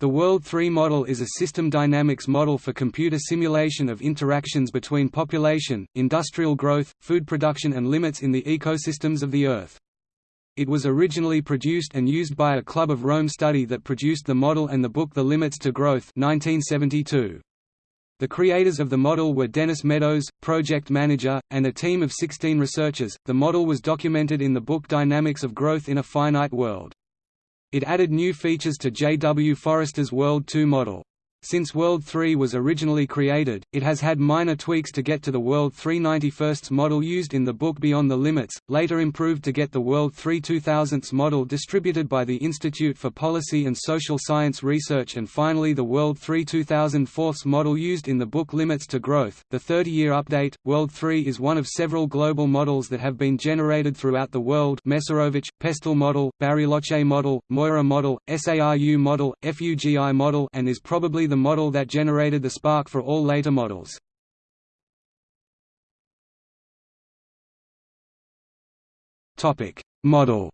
The World 3 model is a system dynamics model for computer simulation of interactions between population, industrial growth, food production and limits in the ecosystems of the Earth. It was originally produced and used by a Club of Rome study that produced the model and the book The Limits to Growth 1972. The creators of the model were Dennis Meadows, project manager, and a team of 16 researchers. The model was documented in the book Dynamics of Growth in a Finite World. It added new features to J. W. Forrester's World 2 model. Since World 3 was originally created, it has had minor tweaks to get to the World 3 91st model used in the book Beyond the Limits, later improved to get the World 3 2000s model distributed by the Institute for Policy and Social Science Research and finally the World 3 2004's model used in the book Limits to Growth. The 30-year update, World 3 is one of several global models that have been generated throughout the world Mesarovich, Pestel model, Bariloche model, Moira model, SARU model, FUGI model and is probably the model that generated the spark for all later models. Model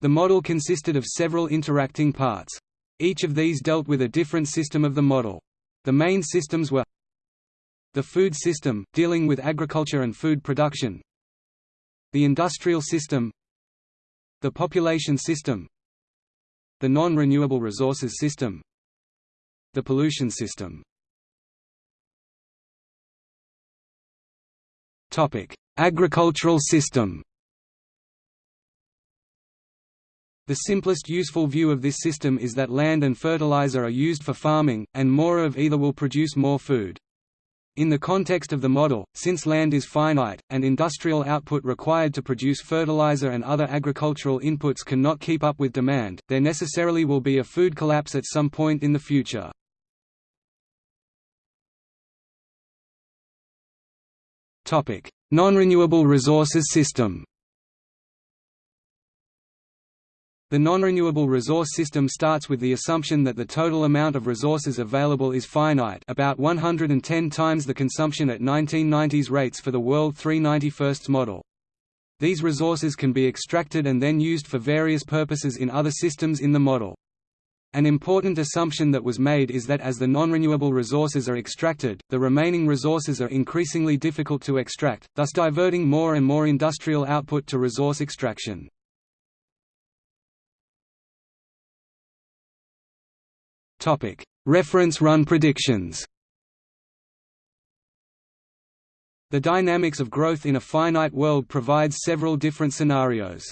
The model consisted of several interacting parts. Each of these dealt with a different system of the model. The main systems were the food system, dealing with agriculture and food production the industrial system the population system the non-renewable resources system The pollution system Agricultural system The simplest useful view of this system is that land and fertilizer are used for farming, and more of either will produce more food. In the context of the model, since land is finite, and industrial output required to produce fertilizer and other agricultural inputs cannot keep up with demand, there necessarily will be a food collapse at some point in the future. Non-renewable resources system The non-renewable resource system starts with the assumption that the total amount of resources available is finite about 110 times the consumption at 1990s rates for the World 391st model. These resources can be extracted and then used for various purposes in other systems in the model. An important assumption that was made is that as the non-renewable resources are extracted, the remaining resources are increasingly difficult to extract, thus diverting more and more industrial output to resource extraction. Reference run predictions. The dynamics of growth in a finite world provides several different scenarios.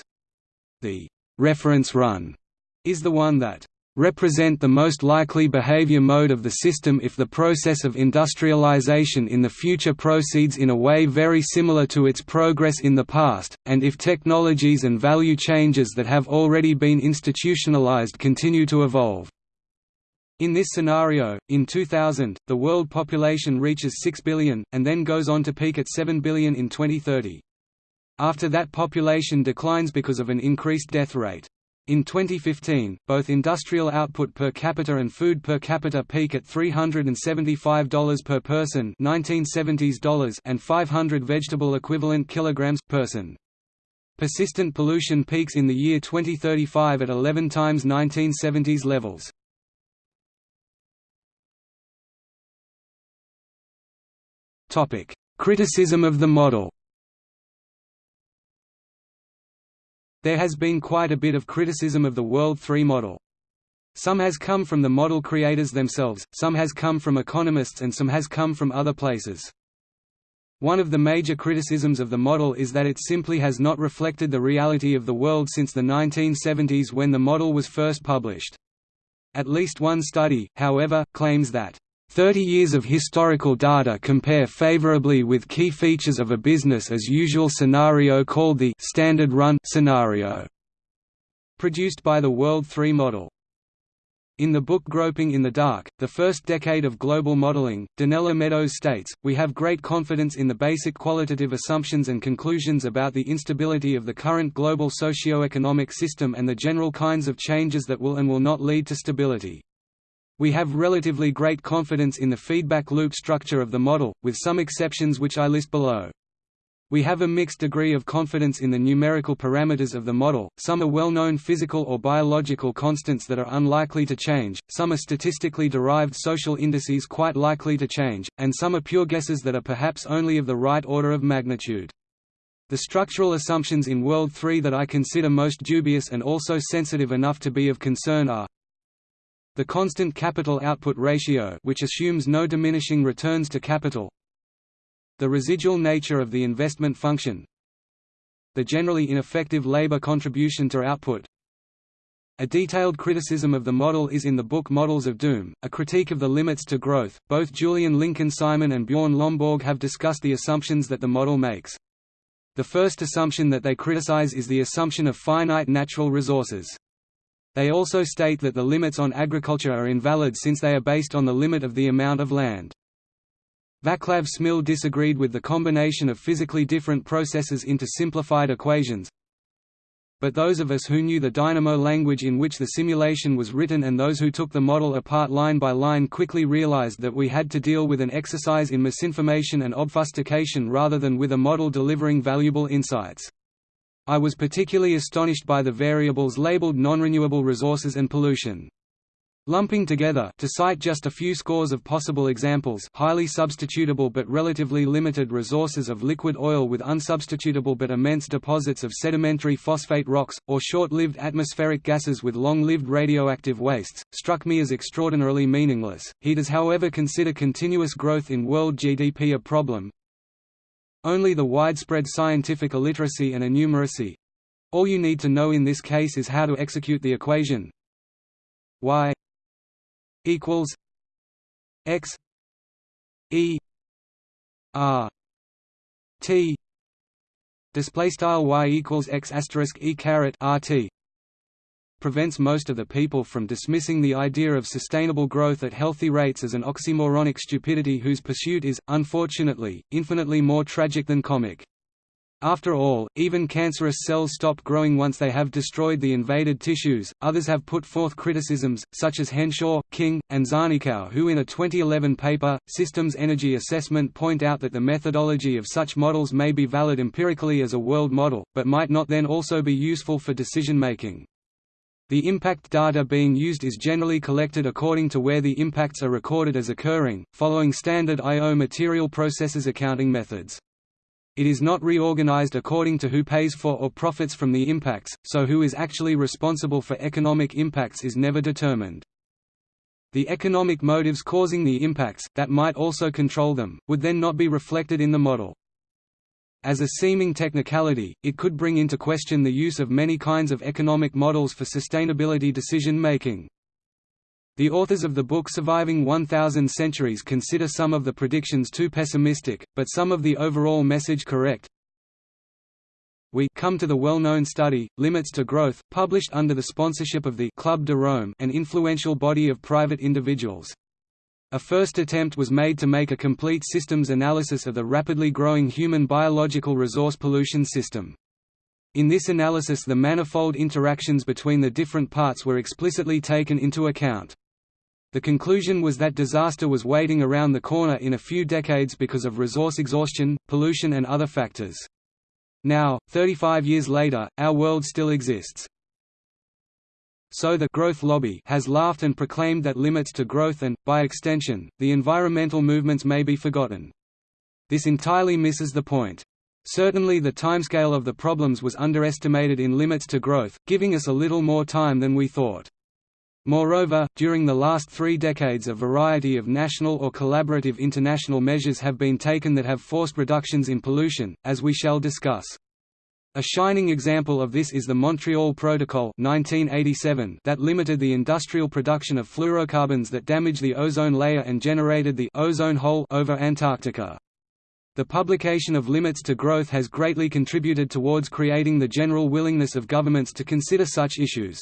The reference run is the one that represent the most likely behavior mode of the system if the process of industrialization in the future proceeds in a way very similar to its progress in the past, and if technologies and value changes that have already been institutionalized continue to evolve. In this scenario, in 2000, the world population reaches 6 billion, and then goes on to peak at 7 billion in 2030. After that population declines because of an increased death rate. In 2015, both industrial output per capita and food per capita peak at $375 per person 1970s dollars and 500 vegetable equivalent kilograms per person. Persistent pollution peaks in the year 2035 at 11 times 1970s levels. Criticism of the model. There has been quite a bit of criticism of the World 3 model. Some has come from the model creators themselves, some has come from economists and some has come from other places. One of the major criticisms of the model is that it simply has not reflected the reality of the world since the 1970s when the model was first published. At least one study, however, claims that 30 years of historical data compare favorably with key features of a business-as-usual scenario called the «standard run» scenario, produced by the World 3 model. In the book Groping in the Dark, the first decade of global modeling, Donella Meadows states, We have great confidence in the basic qualitative assumptions and conclusions about the instability of the current global socio-economic system and the general kinds of changes that will and will not lead to stability. We have relatively great confidence in the feedback loop structure of the model, with some exceptions which I list below. We have a mixed degree of confidence in the numerical parameters of the model, some are well-known physical or biological constants that are unlikely to change, some are statistically derived social indices quite likely to change, and some are pure guesses that are perhaps only of the right order of magnitude. The structural assumptions in World 3 that I consider most dubious and also sensitive enough to be of concern are the constant capital output ratio which assumes no diminishing returns to capital the residual nature of the investment function the generally ineffective labor contribution to output a detailed criticism of the model is in the book Models of Doom, a critique of the limits to growth. Both Julian Lincoln Simon and Bjorn Lomborg have discussed the assumptions that the model makes. The first assumption that they criticize is the assumption of finite natural resources. They also state that the limits on agriculture are invalid since they are based on the limit of the amount of land. Vaclav Smil disagreed with the combination of physically different processes into simplified equations, but those of us who knew the Dynamo language in which the simulation was written and those who took the model apart line by line quickly realized that we had to deal with an exercise in misinformation and obfuscation rather than with a model delivering valuable insights. I was particularly astonished by the variables labeled non-renewable resources and pollution. Lumping together to cite just a few scores of possible examples highly substitutable but relatively limited resources of liquid oil with unsubstitutable but immense deposits of sedimentary phosphate rocks, or short-lived atmospheric gases with long-lived radioactive wastes, struck me as extraordinarily meaningless. He does however consider continuous growth in world GDP a problem. Only the widespread scientific illiteracy and innumeracy. All you need to know in this case is how to execute the equation. Y equals x e r t. Display style y equals x asterisk e caret rt prevents most of the people from dismissing the idea of sustainable growth at healthy rates as an oxymoronic stupidity whose pursuit is, unfortunately, infinitely more tragic than comic. After all, even cancerous cells stop growing once they have destroyed the invaded tissues. Others have put forth criticisms, such as Henshaw, King, and Zarnikau, who in a 2011 paper, Systems Energy Assessment, point out that the methodology of such models may be valid empirically as a world model, but might not then also be useful for decision making. The impact data being used is generally collected according to where the impacts are recorded as occurring, following standard I.O. material processes accounting methods. It is not reorganized according to who pays for or profits from the impacts, so who is actually responsible for economic impacts is never determined. The economic motives causing the impacts, that might also control them, would then not be reflected in the model. As a seeming technicality, it could bring into question the use of many kinds of economic models for sustainability decision-making. The authors of the book Surviving 1000 Centuries consider some of the predictions too pessimistic, but some of the overall message correct. We come to the well-known study, Limits to Growth, published under the sponsorship of the Club de Rome an influential body of private individuals. A first attempt was made to make a complete systems analysis of the rapidly growing human biological resource pollution system. In this analysis the manifold interactions between the different parts were explicitly taken into account. The conclusion was that disaster was waiting around the corner in a few decades because of resource exhaustion, pollution and other factors. Now, 35 years later, our world still exists. So the growth lobby has laughed and proclaimed that limits to growth and, by extension, the environmental movements may be forgotten. This entirely misses the point. Certainly the timescale of the problems was underestimated in limits to growth, giving us a little more time than we thought. Moreover, during the last three decades a variety of national or collaborative international measures have been taken that have forced reductions in pollution, as we shall discuss. A shining example of this is the Montreal Protocol 1987 that limited the industrial production of fluorocarbons that damage the ozone layer and generated the ozone hole over Antarctica. The publication of Limits to Growth has greatly contributed towards creating the general willingness of governments to consider such issues.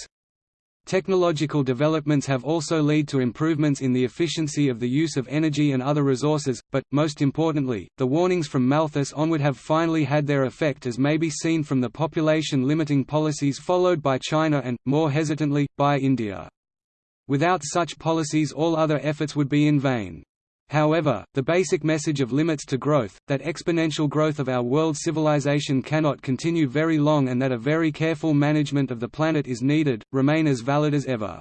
Technological developments have also led to improvements in the efficiency of the use of energy and other resources, but, most importantly, the warnings from Malthus onward have finally had their effect as may be seen from the population limiting policies followed by China and, more hesitantly, by India. Without such policies all other efforts would be in vain. However, the basic message of limits to growth, that exponential growth of our world civilization cannot continue very long and that a very careful management of the planet is needed, remain as valid as ever.